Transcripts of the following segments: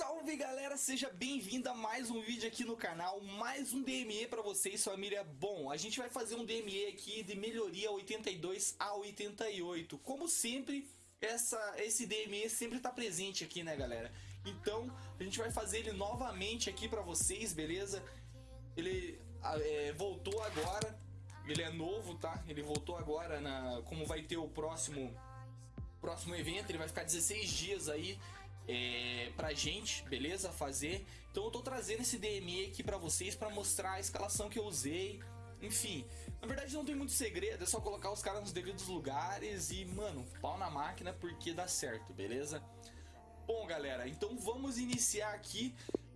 Salve galera, seja bem-vindo a mais um vídeo aqui no canal, mais um DME pra vocês família. Bom, a gente vai fazer um DME aqui de melhoria 82 a 88. Como sempre, essa, esse DME sempre tá presente aqui né galera. Então, a gente vai fazer ele novamente aqui pra vocês, beleza? Ele é, voltou agora, ele é novo, tá? Ele voltou agora, na, como vai ter o próximo, próximo evento, ele vai ficar 16 dias aí é, pra gente, beleza? Fazer. Então eu tô trazendo esse DME aqui pra vocês pra mostrar a escalação que eu usei. Enfim, na verdade não tem muito segredo, é só colocar os caras nos devidos lugares e, mano, pau na máquina porque dá certo, beleza? Bom, galera, então vamos iniciar aqui.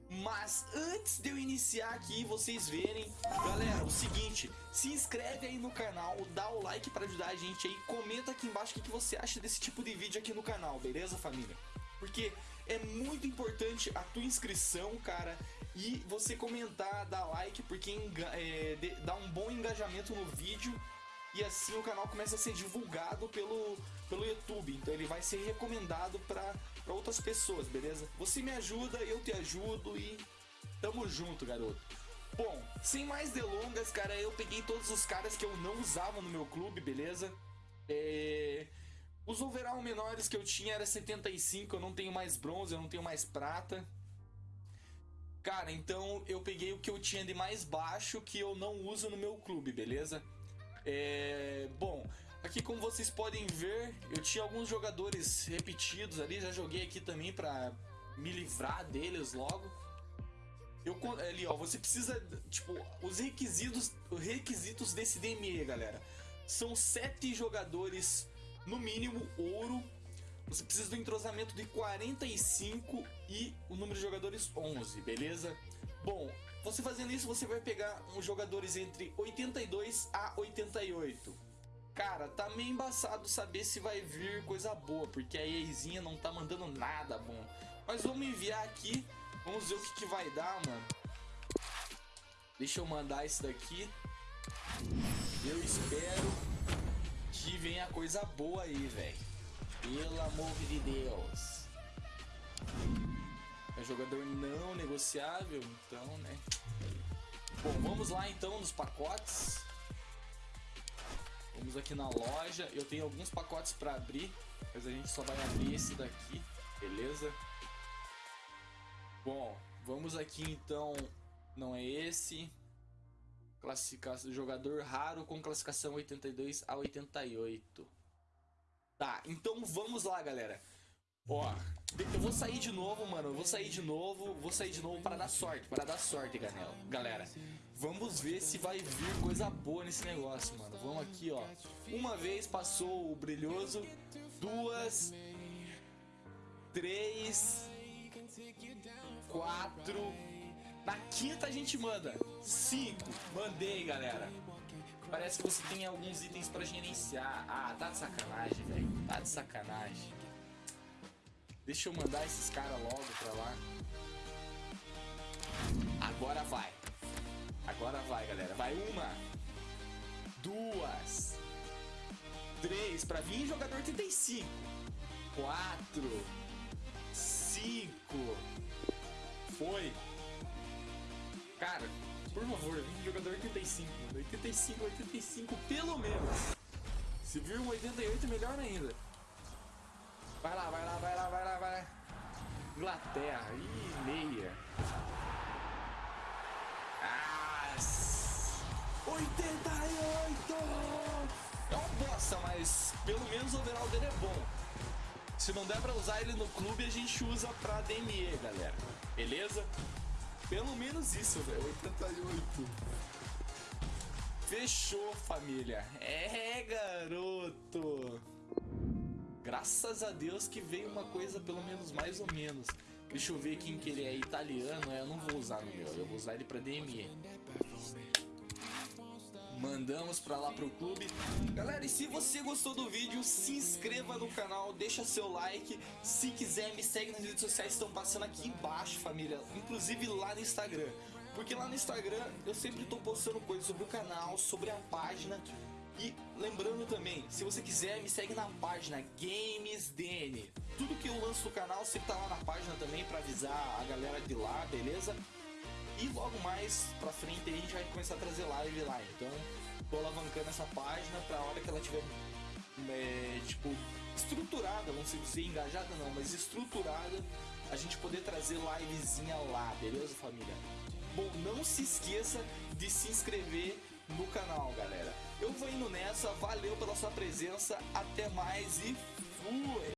Mas antes de eu iniciar aqui vocês verem, galera, o seguinte, se inscreve aí no canal, dá o like para ajudar a gente aí, comenta aqui embaixo o que você acha desse tipo de vídeo aqui no canal, beleza família? Porque é muito importante a tua inscrição, cara, e você comentar, dar like, porque é, dá um bom engajamento no vídeo e assim o canal começa a ser divulgado pelo, pelo YouTube. Então ele vai ser recomendado para outras pessoas, beleza? Você me ajuda, eu te ajudo e tamo junto, garoto. Bom, sem mais delongas, cara, eu peguei todos os caras que eu não usava no meu clube, beleza? É... Os overall menores que eu tinha era 75, eu não tenho mais bronze, eu não tenho mais prata. Cara, então eu peguei o que eu tinha de mais baixo que eu não uso no meu clube, beleza? É... Bom, aqui como vocês podem ver, eu tinha alguns jogadores repetidos ali, já joguei aqui também pra me livrar deles logo. Eu, ali, ó, você precisa, tipo, os requisitos, os requisitos desse DME, galera. São sete jogadores no mínimo ouro. Você precisa do entrosamento de 45 e o número de jogadores 11, beleza? Bom, você fazendo isso, você vai pegar uns jogadores entre 82 a 88. Cara, tá meio embaçado saber se vai vir coisa boa, porque a EAzinha não tá mandando nada bom. Mas vamos enviar aqui, vamos ver o que, que vai dar, mano. Deixa eu mandar esse daqui. Eu espero coisa boa aí, velho. Pelo amor de Deus. É jogador não negociável, então, né? Bom, vamos lá então nos pacotes. Vamos aqui na loja. Eu tenho alguns pacotes para abrir, mas a gente só vai abrir esse daqui, beleza? Bom, vamos aqui então. Não é esse. Classificação, jogador raro com classificação 82 a 88. Tá, então vamos lá, galera. Ó, eu vou sair de novo, mano. Eu vou sair de novo. Vou sair de novo para dar sorte. Para dar sorte, galera. Vamos ver se vai vir coisa boa nesse negócio, mano. Vamos aqui, ó. Uma vez passou o brilhoso. Duas. Três. Quatro. Na quinta a gente manda. 5. Mandei, galera. Parece que você tem alguns itens pra gerenciar. Ah, tá de sacanagem, velho. Tá de sacanagem. Deixa eu mandar esses caras logo pra lá. Agora vai. Agora vai, galera. Vai uma. Duas. Três. Pra vir jogador 35. Quatro. Cinco. Foi. Cara, por favor, vem jogador 85, 85, 85 pelo menos. Se vir um 88, melhor ainda. Vai lá, vai lá, vai lá, vai lá, vai lá. Inglaterra, ih, meia. Ah, 88! É uma bosta, mas pelo menos o overall dele é bom. Se não der pra usar ele no clube, a gente usa pra DME, galera. Beleza? Pelo menos isso, velho. 88. Fechou, família. É, garoto. Graças a Deus que veio uma coisa pelo menos mais ou menos. Deixa eu ver quem que ele é italiano. Eu não vou usar no meu, eu vou usar ele pra DME. Mandamos pra lá pro clube. Galera, e se você gostou do vídeo, se inscreva no canal, deixa seu like. Se quiser, me segue nas redes sociais, estão passando aqui embaixo, família. Inclusive lá no Instagram. Porque lá no Instagram eu sempre tô postando coisas sobre o canal, sobre a página. E lembrando também, se você quiser, me segue na página GamesDN. Tudo que eu lanço no canal sempre tá lá na página também para avisar a galera de lá, beleza? E logo mais pra frente a gente vai começar a trazer live lá. Então tô alavancando essa página pra hora que ela tiver é, tipo estruturada, sei dizer engajada não, mas estruturada, a gente poder trazer livezinha lá, beleza família? Bom, não se esqueça de se inscrever no canal, galera. Eu vou indo nessa, valeu pela sua presença, até mais e fui!